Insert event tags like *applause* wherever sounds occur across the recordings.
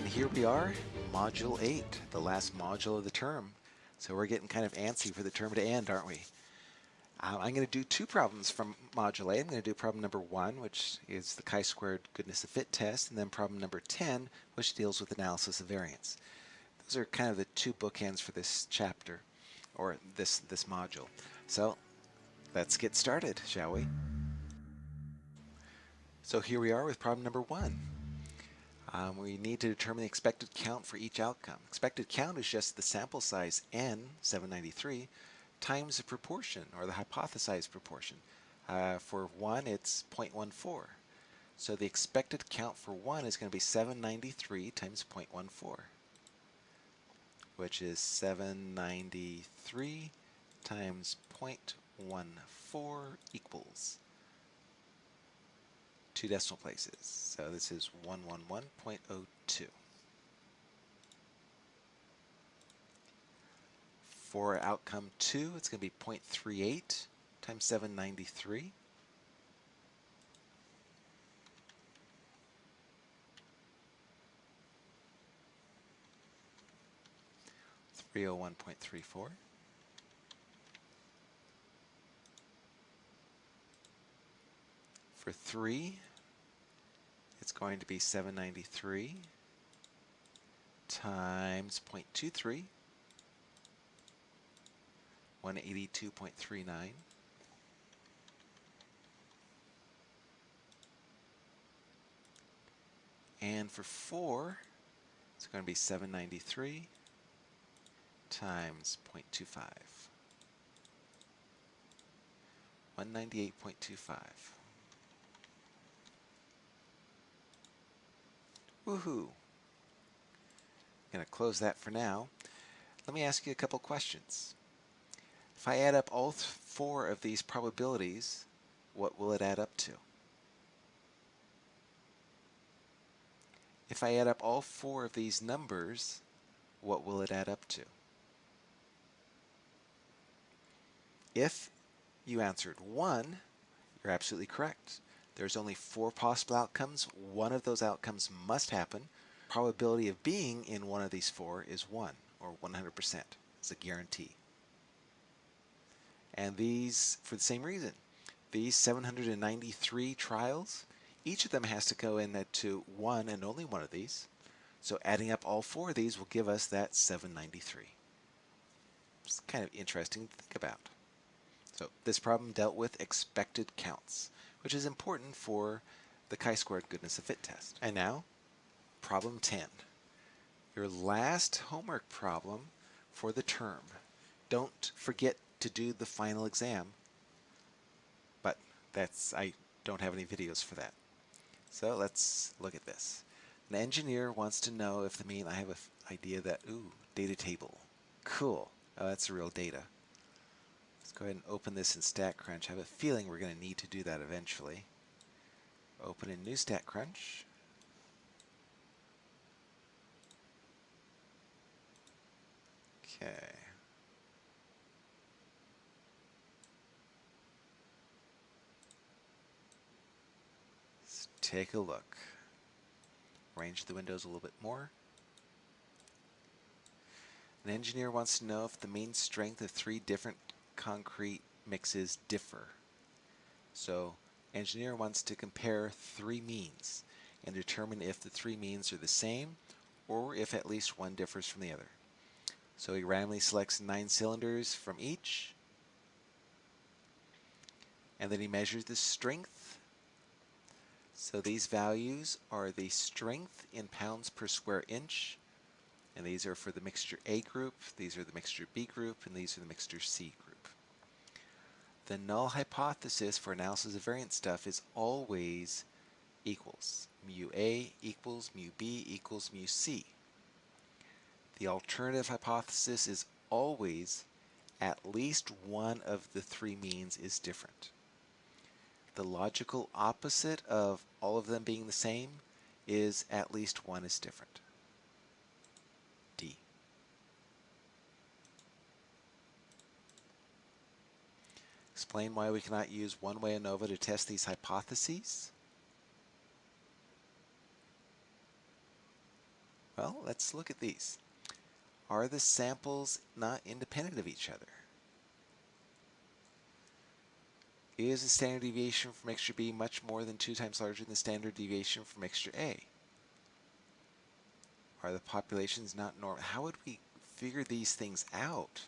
And here we are, Module 8, the last module of the term. So we're getting kind of antsy for the term to end, aren't we? Uh, I'm going to do two problems from Module 8. I'm going to do problem number 1, which is the chi-squared goodness of fit test, and then problem number 10, which deals with analysis of variance. Those are kind of the two bookends for this chapter, or this, this module. So let's get started, shall we? So here we are with problem number 1. Um, we need to determine the expected count for each outcome. Expected count is just the sample size n, 793, times the proportion, or the hypothesized proportion. Uh, for 1, it's 0.14. So the expected count for 1 is going to be 793 times 0.14, which is 793 times 0.14 equals two decimal places. So this is 111.02. For outcome 2, it's going to be 0.38 times 793. Three oh one point three four. For three, it's going to be 793 times 0.23, 182.39. And for 4, it's going to be 793 times 0.25. 198.25. Woohoo! I'm going to close that for now. Let me ask you a couple questions. If I add up all four of these probabilities, what will it add up to? If I add up all four of these numbers, what will it add up to? If you answered 1, you're absolutely correct. There's only four possible outcomes. One of those outcomes must happen. Probability of being in one of these four is 1, or 100%. It's a guarantee. And these, for the same reason, these 793 trials, each of them has to go in that to one and only one of these. So adding up all four of these will give us that 793. It's kind of interesting to think about. So this problem dealt with expected counts which is important for the chi-squared goodness of fit test. And now, problem 10. Your last homework problem for the term. Don't forget to do the final exam, but that's I don't have any videos for that. So let's look at this. An engineer wants to know if the mean, I have an idea that, ooh, data table. Cool. Oh, that's real data. Let's go ahead and open this in StatCrunch. I have a feeling we're going to need to do that eventually. Open in new StatCrunch. Okay. Let's take a look. Arrange the windows a little bit more. An engineer wants to know if the mean strength of three different concrete mixes differ. So engineer wants to compare three means and determine if the three means are the same or if at least one differs from the other. So he randomly selects nine cylinders from each and then he measures the strength. So these values are the strength in pounds per square inch and these are for the mixture A group, these are the mixture B group, and these are the mixture C group the null hypothesis for analysis of variance stuff is always equals. Mu A equals mu B equals mu C. The alternative hypothesis is always at least one of the three means is different. The logical opposite of all of them being the same is at least one is different. Explain why we cannot use one-way ANOVA to test these hypotheses. Well, let's look at these. Are the samples not independent of each other? Is the standard deviation for mixture B much more than two times larger than the standard deviation for mixture A? Are the populations not normal? How would we figure these things out?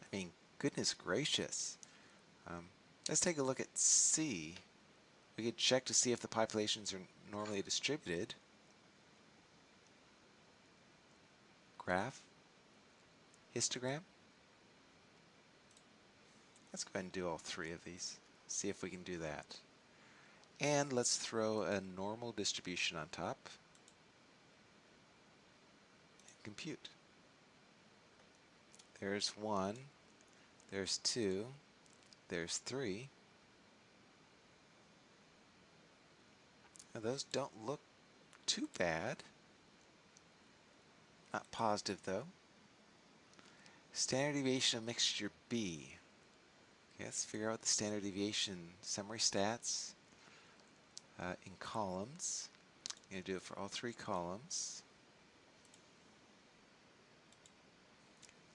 I mean, goodness gracious. Um, let's take a look at C. We could check to see if the populations are normally distributed. Graph. Histogram. Let's go ahead and do all three of these. See if we can do that. And let's throw a normal distribution on top. And compute. There's one. There's two. There's three. Now those don't look too bad. Not positive though. Standard deviation of mixture B. Okay, let's figure out the standard deviation summary stats uh, in columns. I'm going to do it for all three columns.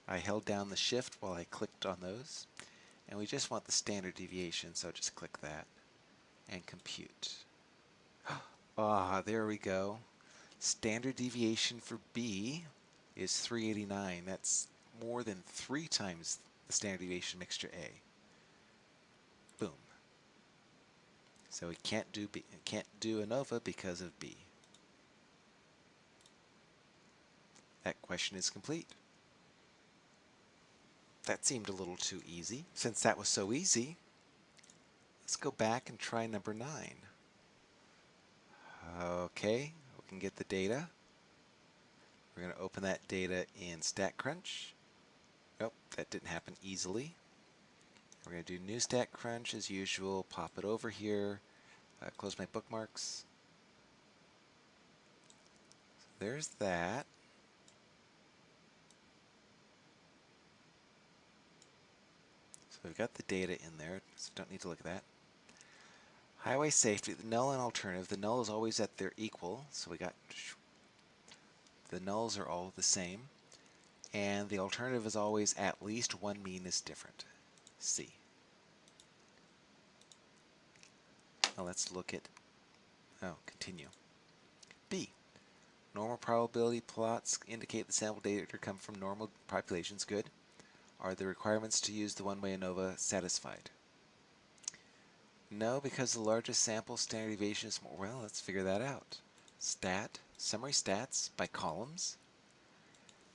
I held down the shift while I clicked on those. And we just want the standard deviation, so just click that and compute. *gasps* Ah, there we go. Standard deviation for B is 389. That's more than three times the standard deviation mixture A. Boom. So we can't do B, can't do ANOVA because of B. That question is complete. That seemed a little too easy. Since that was so easy, let's go back and try number 9. Okay, we can get the data. We're going to open that data in StatCrunch. Nope, that didn't happen easily. We're going to do new StatCrunch as usual, pop it over here, uh, close my bookmarks. So there's that. We've got the data in there, so don't need to look at that. Highway safety, the null and alternative. The null is always at their equal, so we got the nulls are all the same. And the alternative is always at least one mean is different. C. Now let's look at, oh, continue. B. Normal probability plots indicate the sample data come from normal populations. Good. Are the requirements to use the one-way ANOVA satisfied? No, because the largest sample standard deviation is more. Well, let's figure that out. Stat, summary stats by columns.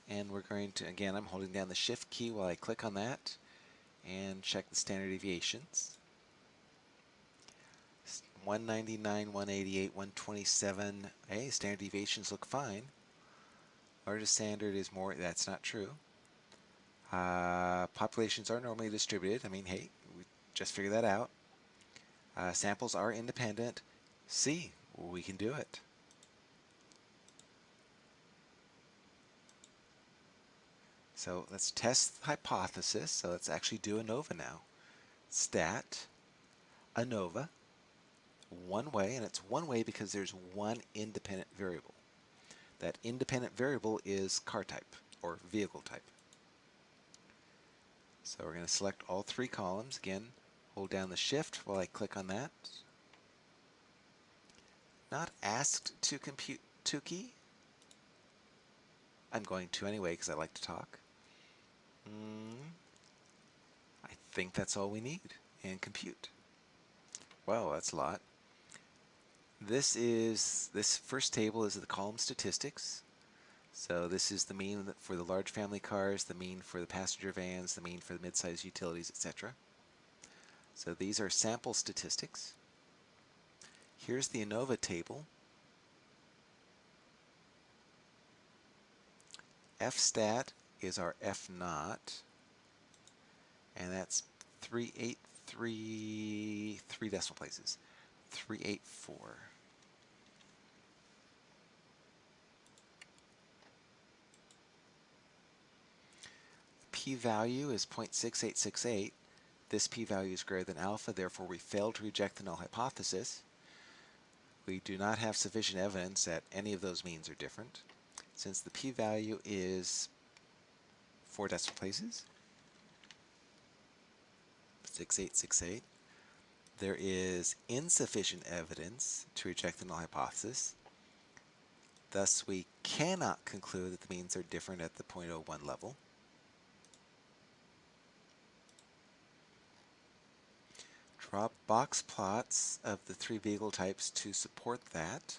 And we're going to, again, I'm holding down the shift key while I click on that and check the standard deviations. 199, 188, 127. Hey, standard deviations look fine. Largest standard is more, that's not true. Uh, populations are normally distributed. I mean, hey, we just figured that out. Uh, samples are independent. See, we can do it. So let's test the hypothesis. So let's actually do ANOVA now. Stat, ANOVA, one way, and it's one way because there's one independent variable. That independent variable is car type, or vehicle type. So we're going to select all three columns. Again, hold down the shift while I click on that. Not asked to compute Tukey. I'm going to anyway because I like to talk. Mm, I think that's all we need. And compute. Well, that's a lot. This is this first table is the column statistics. So this is the mean for the large family cars, the mean for the passenger vans, the mean for the midsize utilities, etc. So these are sample statistics. Here's the ANOVA table. FSTAT is our F naught, and that's 383, three decimal places, 384. P-value is 0.6868. This p-value is greater than alpha, therefore we fail to reject the null hypothesis. We do not have sufficient evidence that any of those means are different. since the p-value is four decimal places, 6868, there is insufficient evidence to reject the null hypothesis. Thus, we cannot conclude that the means are different at the 0.01 level. Box plots of the three vehicle types to support that.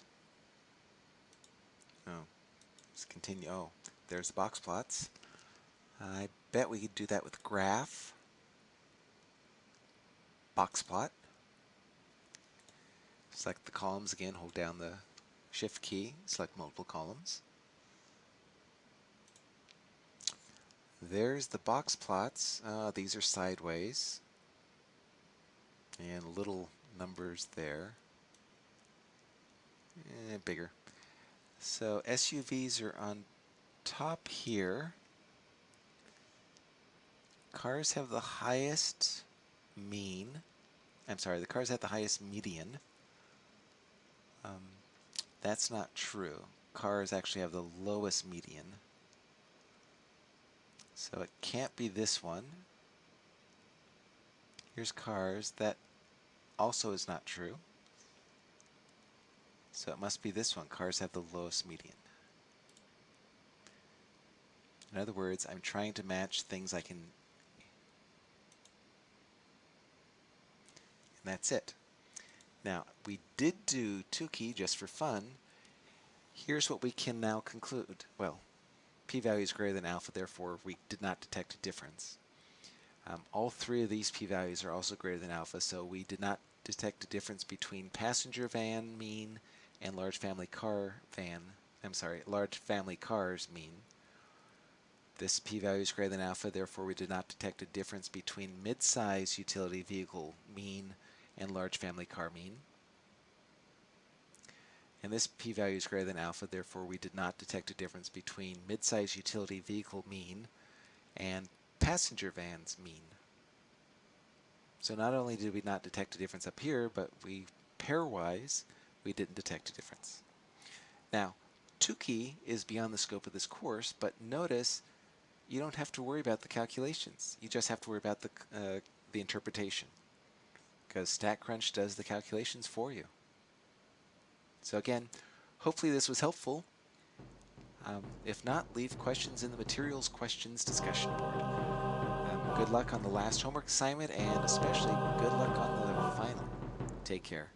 Oh, let's continue. Oh, there's the box plots. I bet we could do that with graph. Box plot. Select the columns again, hold down the shift key, select multiple columns. There's the box plots. Uh, these are sideways and little numbers there. Eh, bigger. So SUVs are on top here. Cars have the highest mean. I'm sorry, the cars have the highest median. Um, that's not true. Cars actually have the lowest median. So it can't be this one. Here's cars. That also is not true. So it must be this one. Cars have the lowest median. In other words, I'm trying to match things I can... And that's it. Now, we did do Tukey just for fun. Here's what we can now conclude. Well, p-value is greater than alpha, therefore we did not detect a difference. Um, all three of these p-values are also greater than alpha, so we did not detect a difference between passenger van mean and large family car van, I'm sorry, large family cars mean. This p-value is greater than alpha, therefore we did not detect a difference between mid-size utility vehicle mean and large family car mean. And this p-value is greater than alpha, therefore we did not detect a difference between mid-size utility vehicle mean and passenger vans mean. So not only did we not detect a difference up here, but we pairwise, we didn't detect a difference. Now, Tukey is beyond the scope of this course, but notice you don't have to worry about the calculations. You just have to worry about the, uh, the interpretation because StatCrunch does the calculations for you. So again, hopefully this was helpful. Um, if not, leave questions in the materials questions discussion board. Good luck on the last homework assignment and especially good luck on the final. Take care.